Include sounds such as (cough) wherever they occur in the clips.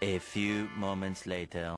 A few moments later.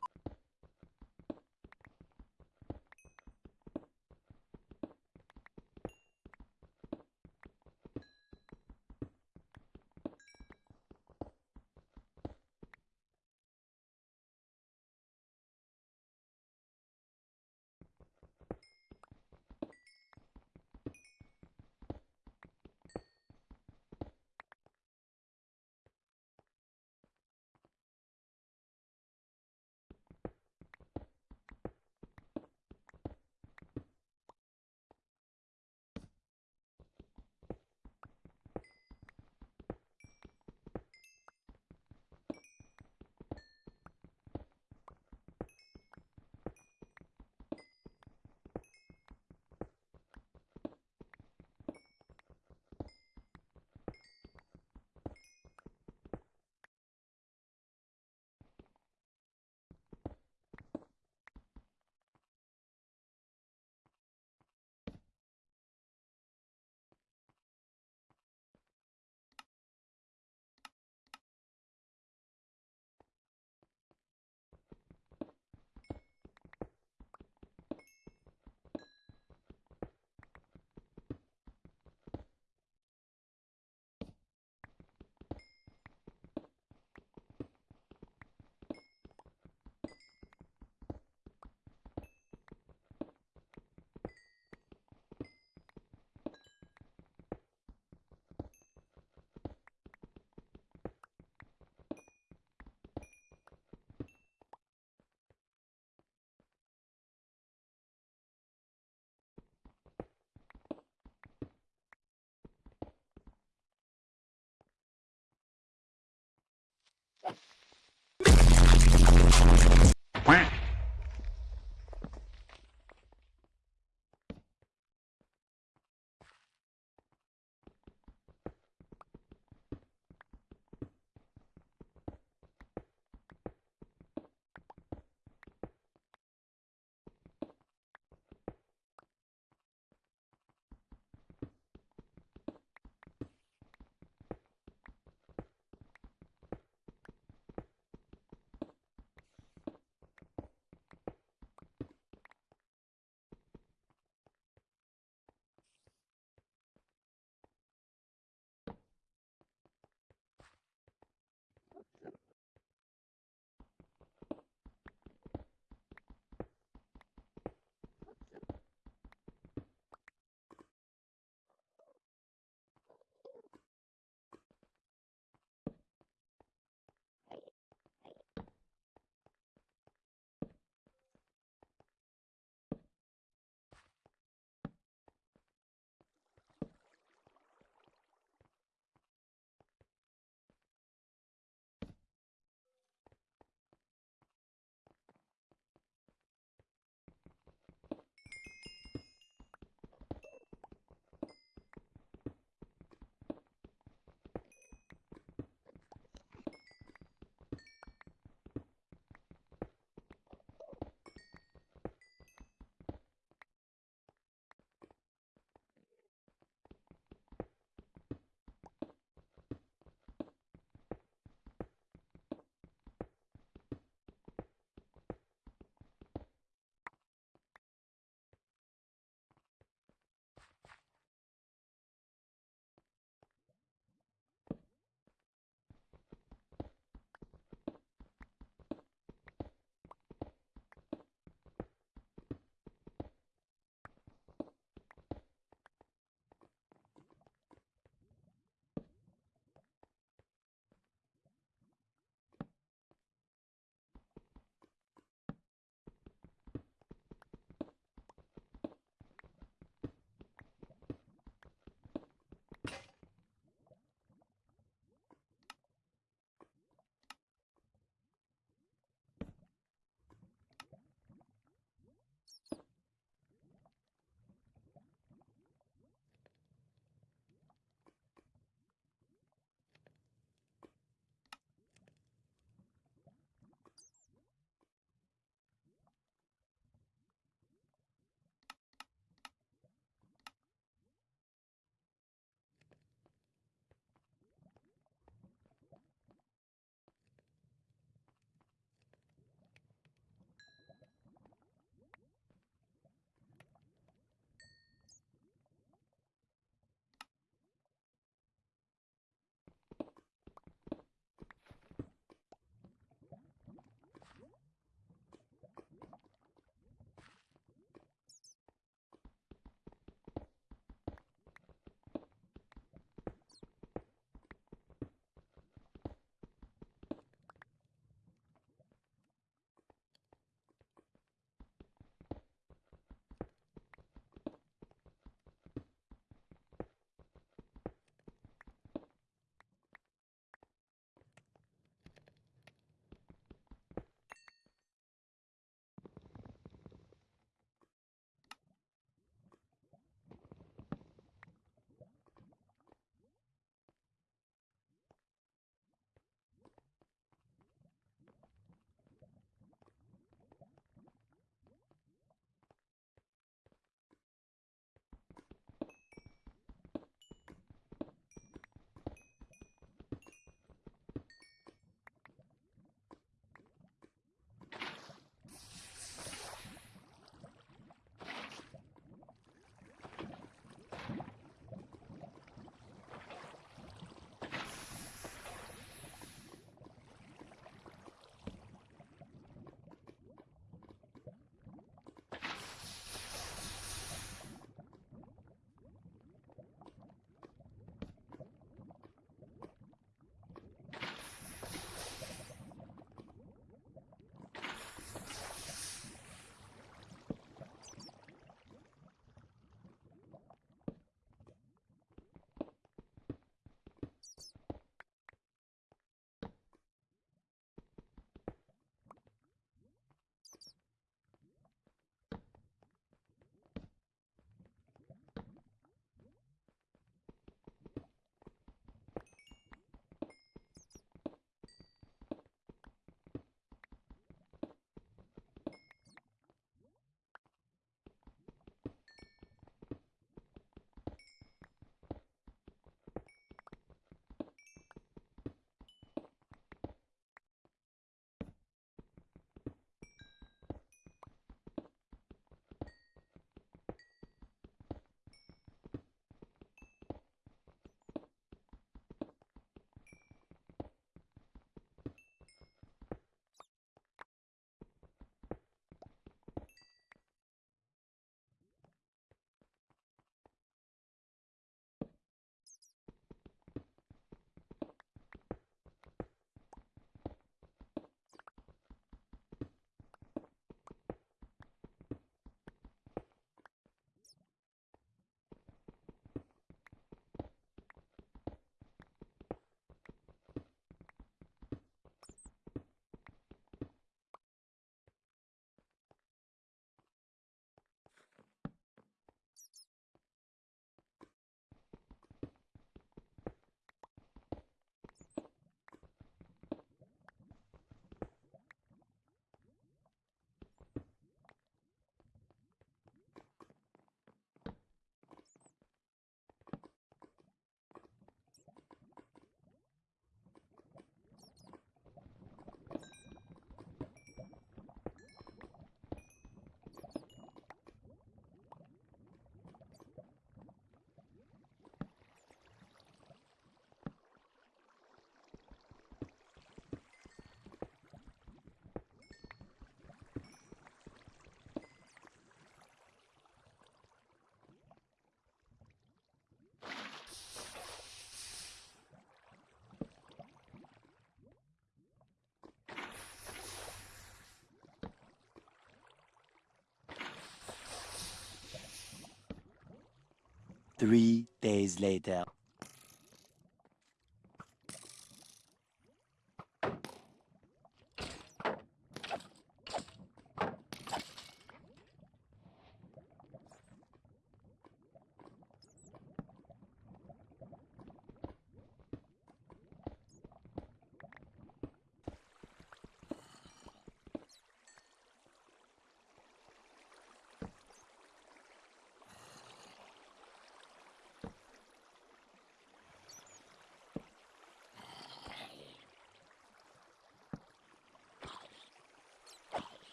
Three days later.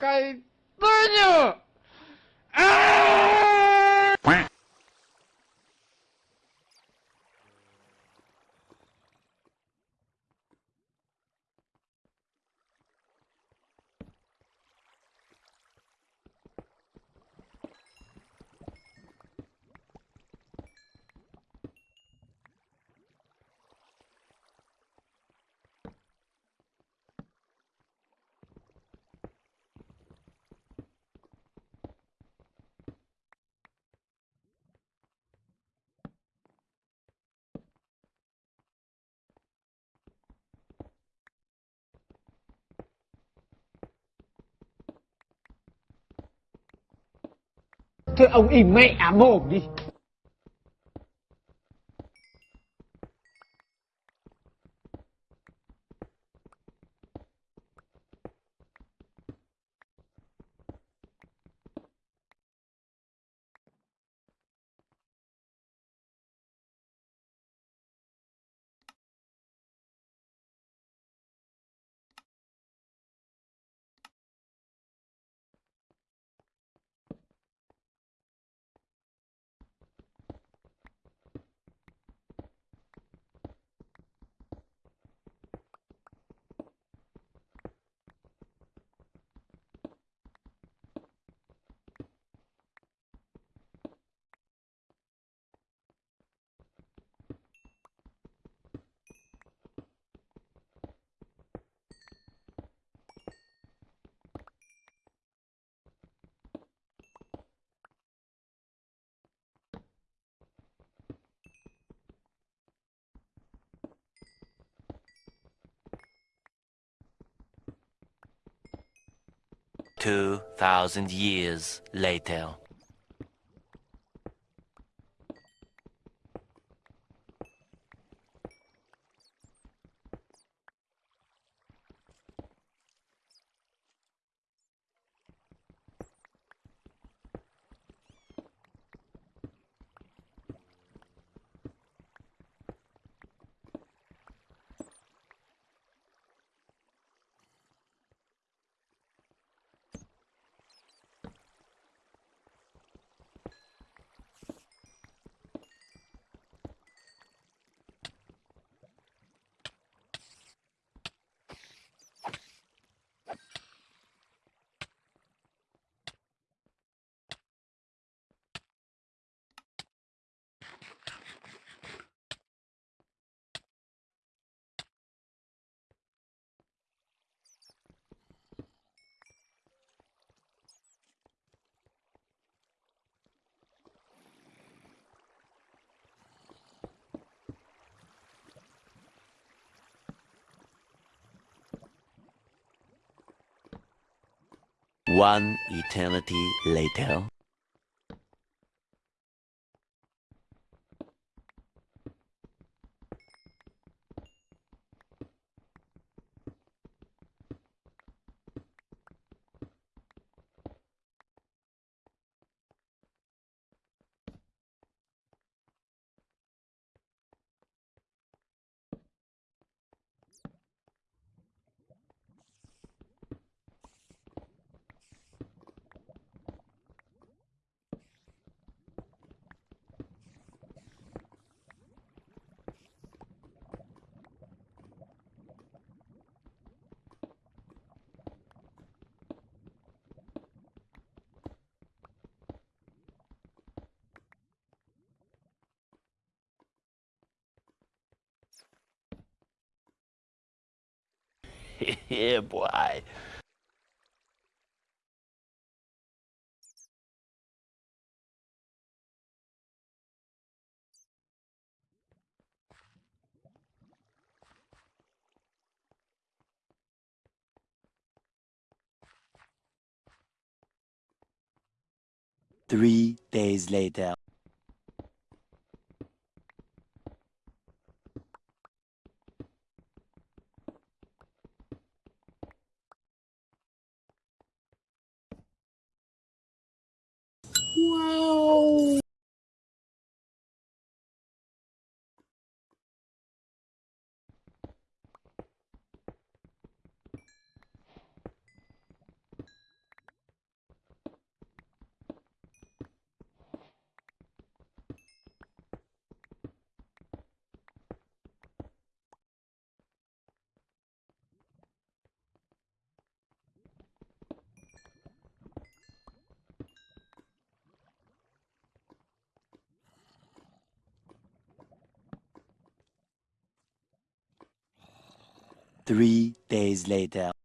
Caidonho! Thôi ông im mẹ mồm đi. Two thousand years later. One eternity later. (laughs) yeah, boy. Three days later. Three days later.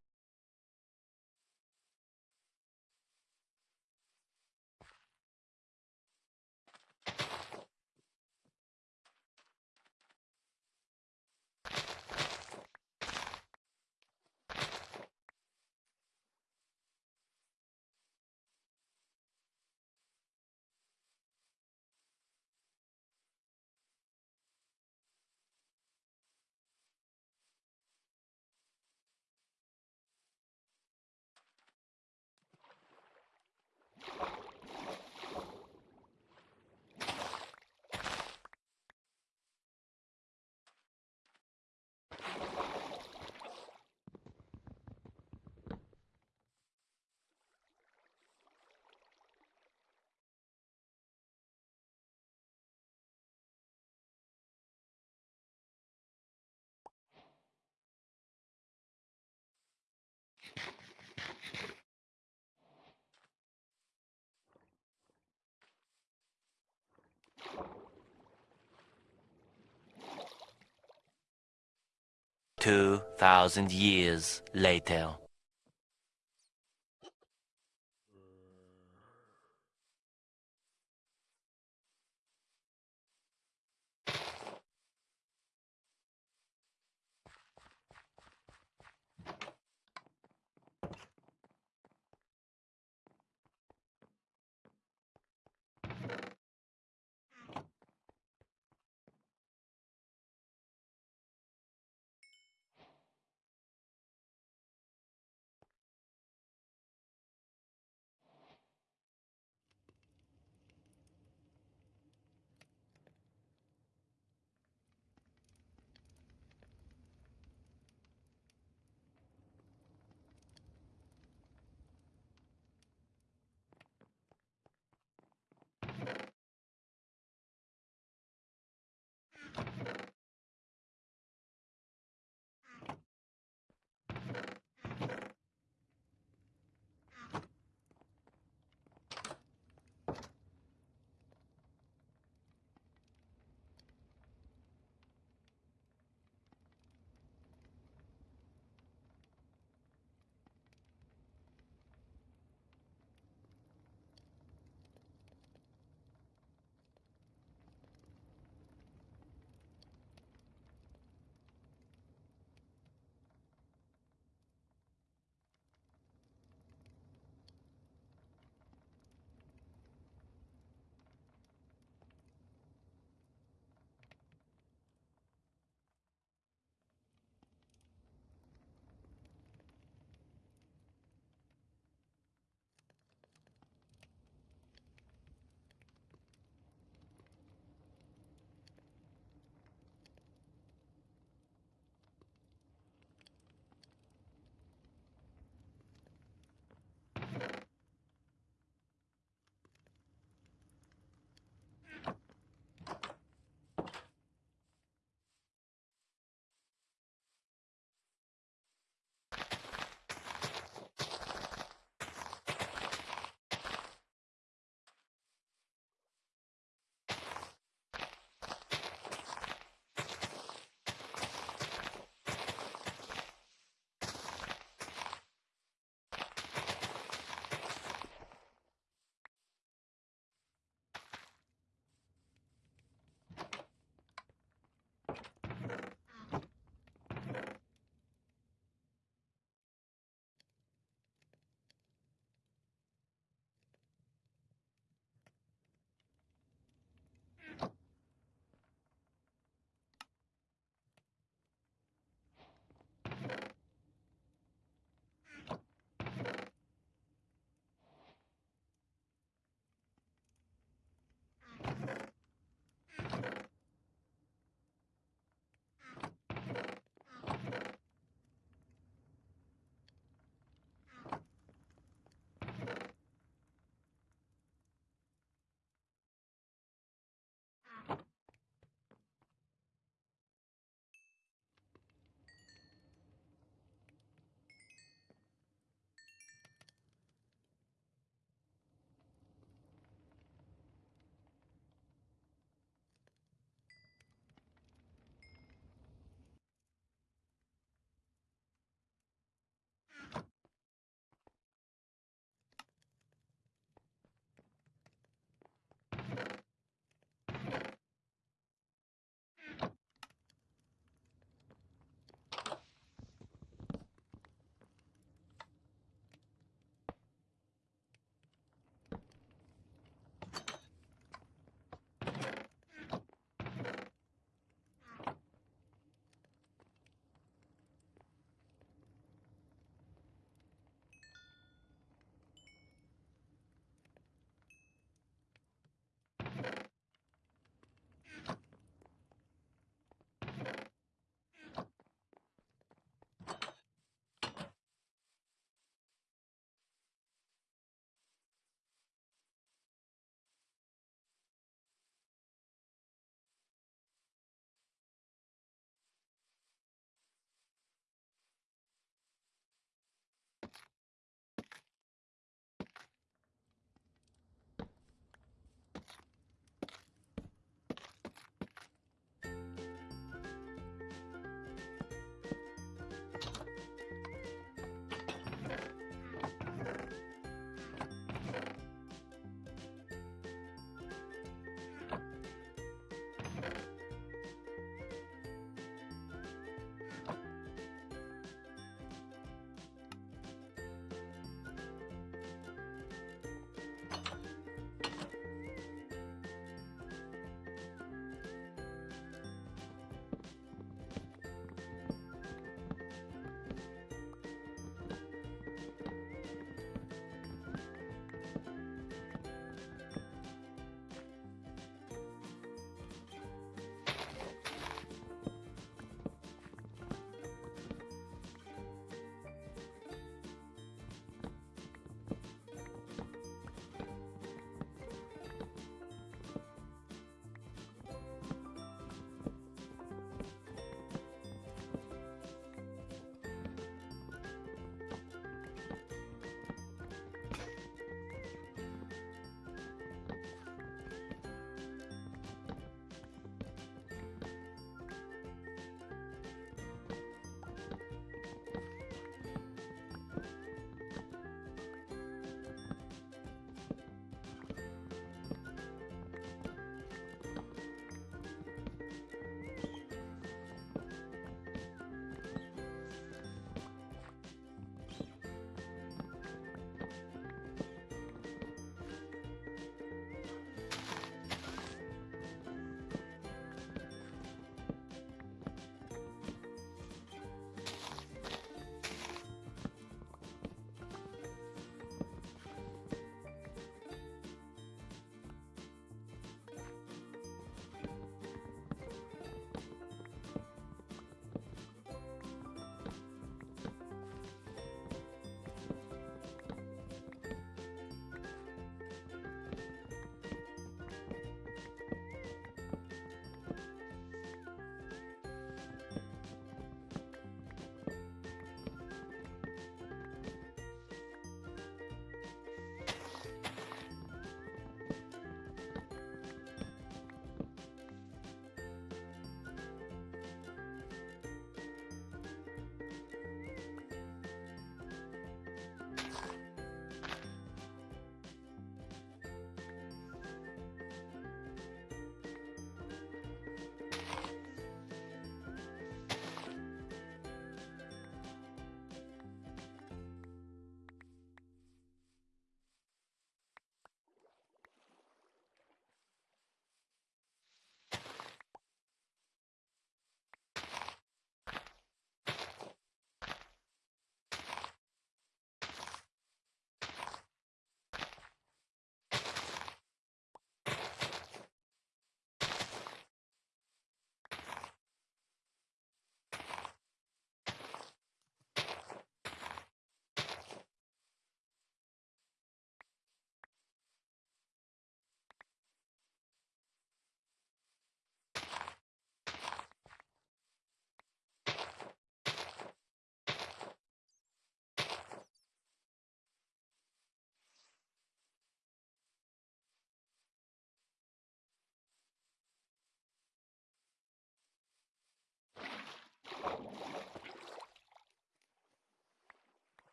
Two thousand years later.